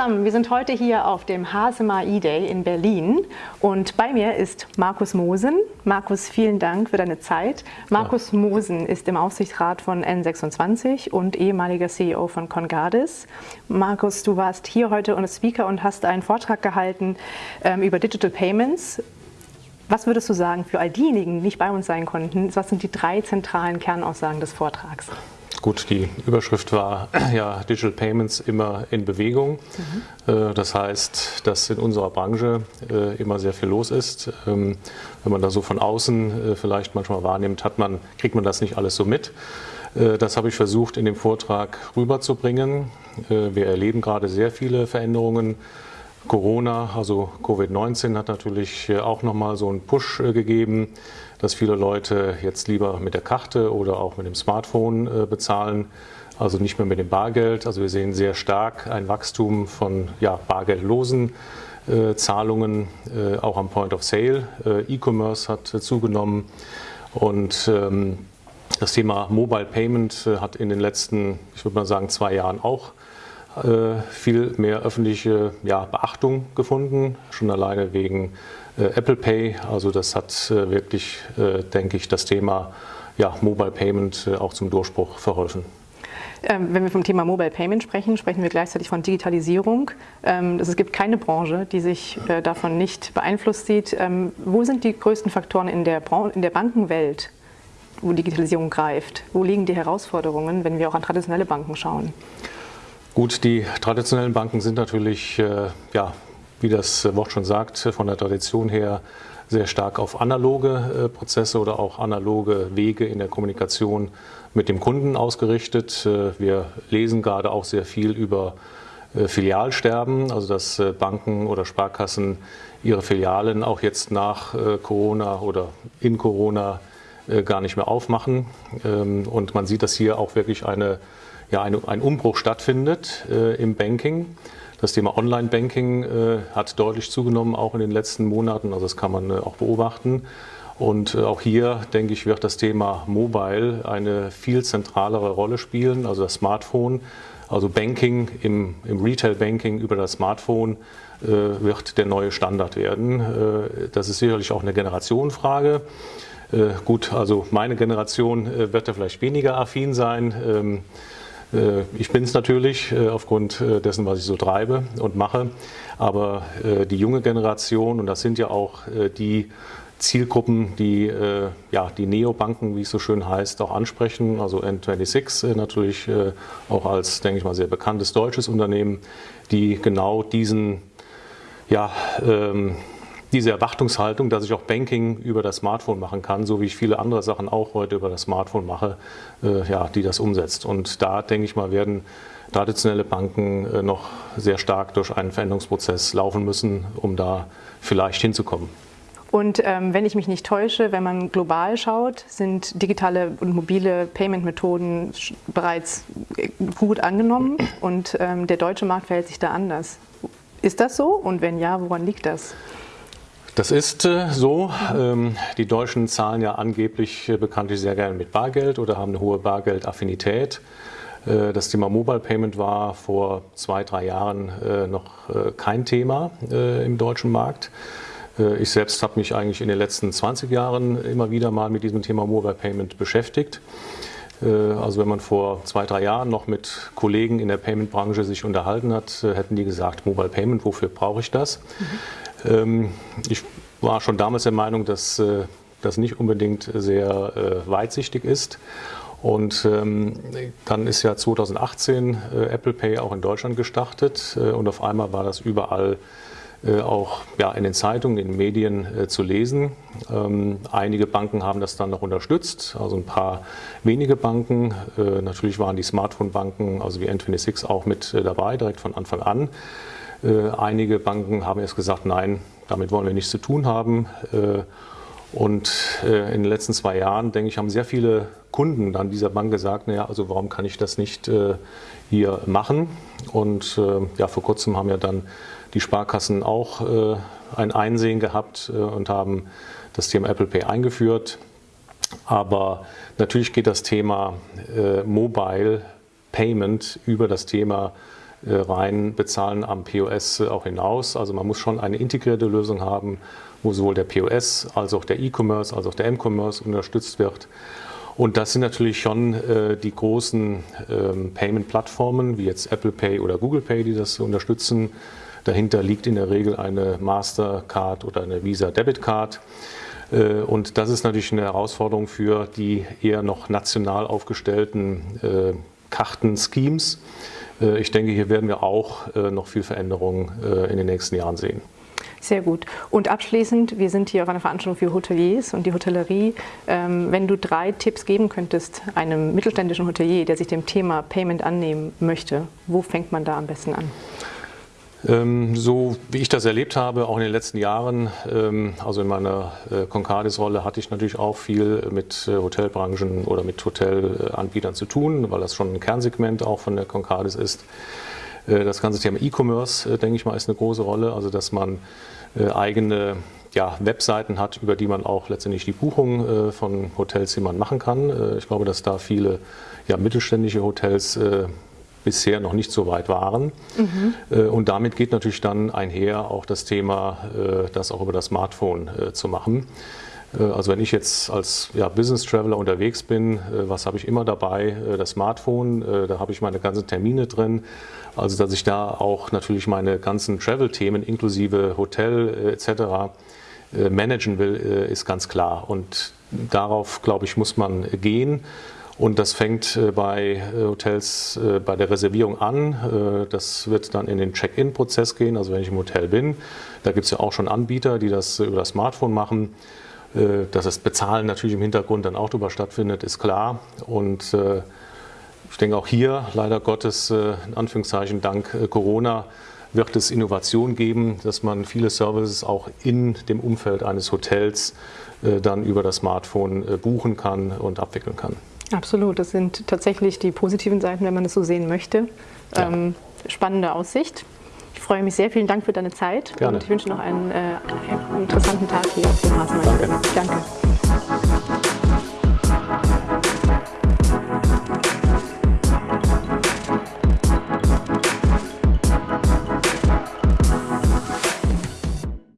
zusammen, wir sind heute hier auf dem HSMA E-Day in Berlin und bei mir ist Markus Mosen. Markus, vielen Dank für deine Zeit. Markus. Mosen ist im Aufsichtsrat von N26 und ehemaliger CEO von Congardis. Markus, du warst hier heute als Speaker und hast einen Vortrag gehalten ähm, über Digital Payments. Was würdest du sagen für all diejenigen, die nicht bei uns sein konnten? Was sind die drei zentralen Kernaussagen des Vortrags? Gut, die Überschrift war ja Digital Payments immer in Bewegung. Mhm. Das heißt, dass in unserer Branche äh, immer sehr viel los ist. Ähm, wenn man da so von außen äh, vielleicht manchmal wahrnimmt, hat man, kriegt man das nicht alles so mit. Das habe ich versucht in dem Vortrag rüberzubringen. Wir erleben gerade sehr viele Veränderungen. Corona, also Covid-19 hat natürlich auch nochmal so einen Push gegeben dass viele Leute jetzt lieber mit der Karte oder auch mit dem Smartphone äh, bezahlen, also nicht mehr mit dem Bargeld. Also wir sehen sehr stark ein Wachstum von ja, bargeldlosen äh, Zahlungen, äh, auch am Point of Sale. Äh, E-Commerce hat äh, zugenommen und ähm, das Thema Mobile Payment äh, hat in den letzten, ich würde mal sagen, zwei Jahren auch viel mehr öffentliche ja, Beachtung gefunden, schon alleine wegen äh, Apple Pay. Also das hat äh, wirklich, äh, denke ich, das Thema ja, Mobile Payment auch zum Durchbruch verholfen. Ähm, wenn wir vom Thema Mobile Payment sprechen, sprechen wir gleichzeitig von Digitalisierung. Ähm, es gibt keine Branche, die sich davon nicht beeinflusst sieht. Ähm, wo sind die größten Faktoren in der, in der Bankenwelt, wo Digitalisierung greift? Wo liegen die Herausforderungen, wenn wir auch an traditionelle Banken schauen? Gut, die traditionellen Banken sind natürlich ja, wie das Wort schon sagt, von der Tradition her sehr stark auf analoge äh, Prozesse oder auch analoge Wege in der Kommunikation mit dem Kunden ausgerichtet. Äh, wir lesen gerade auch sehr viel über äh, Filialsterben, also dass Banken oder Sparkassen ihre Filialen auch jetzt nach Corona oder in Corona gar nicht mehr aufmachen. Ähm, und man sieht, dass hier auch wirklich eine, ja, eine, ein Umbruch stattfindet im Banking. Das Thema Online-Banking äh, hat deutlich zugenommen, auch in den letzten Monaten. Also das kann man äh, auch beobachten. Und äh, auch hier, denke ich, wird das Thema Mobile eine viel zentralere Rolle spielen. Also das Smartphone, also Banking im, im Retail-Banking über das Smartphone äh, wird der neue Standard werden. Äh, das ist sicherlich auch eine Generationenfrage. Äh, gut, also meine Generation wird da vielleicht weniger affin sein. Ähm, äh, ich bin es natürlich äh, aufgrund äh, dessen, was ich so treibe und mache, aber die junge Generation, und das sind ja auch die Zielgruppen, die ja, die Neobanken, wie es so schön heißt, auch ansprechen, also N26 natürlich auch als, denke ich mal, sehr bekanntes deutsches Unternehmen, die genau diesen ja, ähm, diese Erwartungshaltung, dass ich auch Banking über das Smartphone machen kann, so wie ich viele andere Sachen auch heute über das Smartphone mache, äh, ja, die das umsetzt. Und da, denke ich mal, werden traditionelle Banken äh, noch sehr stark durch einen Veränderungsprozess laufen müssen, um da vielleicht hinzukommen. Und ähm, wenn ich mich nicht täusche, wenn man global schaut, sind digitale und mobile Payment-Methoden bereits gut angenommen und ähm, der deutsche Markt verhält sich da anders. Ist das so? Und wenn ja, woran liegt das? Das ist äh, so. Ähm, die Deutschen zahlen ja angeblich äh, bekanntlich sehr gerne mit Bargeld oder haben eine hohe Bargeldaffinität. Äh, das Thema Mobile Payment war vor zwei, drei Jahren noch kein Thema im deutschen Markt. Ich selbst habe mich eigentlich in den letzten 20 Jahren immer wieder mal mit diesem Thema Mobile Payment beschäftigt. Also wenn man vor zwei, drei Jahren noch mit Kollegen in der Payment-Branche sich unterhalten hat, hätten die gesagt, Mobile Payment, wofür brauche ich das? Mhm. Ähm, ich war schon damals der Meinung, dass äh, das nicht unbedingt sehr äh, weitsichtig ist. Und ähm, dann ist ja 2018 äh, Apple Pay auch in Deutschland gestartet und auf einmal war das überall auch ja, in den Zeitungen, in den Medien zu lesen. Ähm, einige Banken haben das dann noch unterstützt, also ein paar wenige Banken. natürlich waren die Smartphone-Banken, also wie N26 auch mit dabei, direkt von Anfang an. Äh, einige Banken haben erst gesagt, nein, damit wollen wir nichts zu tun haben. Äh, und äh, in den letzten zwei Jahren, denke ich, haben sehr viele Kunden dann dieser Bank gesagt, naja, also warum kann ich das nicht hier machen? Und ja, vor kurzem haben ja dann die Sparkassen auch ein Einsehen gehabt und haben das Thema Apple Pay eingeführt. Aber natürlich geht das Thema Mobile Payment über das Thema rein bezahlen am POS auch hinaus. Also man muss schon eine integrierte Lösung haben, wo sowohl der POS als auch der E-Commerce als auch der M-Commerce unterstützt wird. Und das sind natürlich schon äh, die großen ähm, Payment-Plattformen, wie jetzt Apple Pay oder Google Pay, die das unterstützen. Dahinter liegt in der Regel eine Mastercard oder eine Visa Debit Card. Äh, und das ist natürlich eine Herausforderung für die eher noch national aufgestellten äh, Kartenschemes. Äh, ich denke, hier werden wir auch äh, noch viel Veränderungen äh, in den nächsten Jahren sehen. Sehr gut. Und abschließend, wir sind hier auf einer Veranstaltung für Hoteliers und die Hotellerie. Ähm, wenn du drei Tipps geben könntest einem mittelständischen Hotelier, der sich dem Thema Payment annehmen möchte, wo fängt man da am besten an? Ähm, so wie ich das erlebt habe, auch in den letzten Jahren, ähm, also in meiner äh, Concardis-Rolle hatte ich natürlich auch viel mit äh, Hotelbranchen oder mit Hotelanbietern zu tun, weil das schon ein Kernsegment auch von der Concardis ist. Äh, das ganze Thema E-Commerce, denke ich mal, ist eine große Rolle, also dass man eigene ja, Webseiten hat, über die man auch letztendlich die Buchung von Hotelzimmern machen kann. Ich glaube, dass da viele ja, mittelständische Hotels bisher noch nicht so weit waren. Mhm. Und damit geht natürlich dann einher auch das Thema, äh, das auch über das Smartphone äh, zu machen. Also wenn ich jetzt als ja, Business Traveler unterwegs bin, was habe ich immer dabei? Das Smartphone, da habe ich meine ganzen Termine drin. Also dass ich da auch natürlich meine ganzen Travel-Themen inklusive Hotel etc. managen will, ist ganz klar. Und darauf, glaube ich, muss man gehen. Und das fängt äh, bei äh, Hotels äh, bei der Reservierung an. Das wird dann in den Check-in-Prozess gehen, also wenn ich im Hotel bin. Da gibt es ja auch schon Anbieter, die das über das Smartphone machen. Dass das Bezahlen natürlich im Hintergrund dann auch darüber stattfindet, ist klar. Und ich denke auch hier, leider Gottes, in Anführungszeichen dank Corona, wird es Innovation geben, dass man viele Services auch in dem Umfeld eines Hotels dann über das Smartphone buchen kann und abwickeln kann. Absolut, das sind tatsächlich die positiven Seiten, wenn man es so sehen möchte. Ja. Ähm, spannende Aussicht. Ich freue mich sehr. Vielen Dank für deine Zeit Gerne. und ich wünsche noch einen äh, interessanten Tag hier auf dem Hasenmann. Danke. Danke.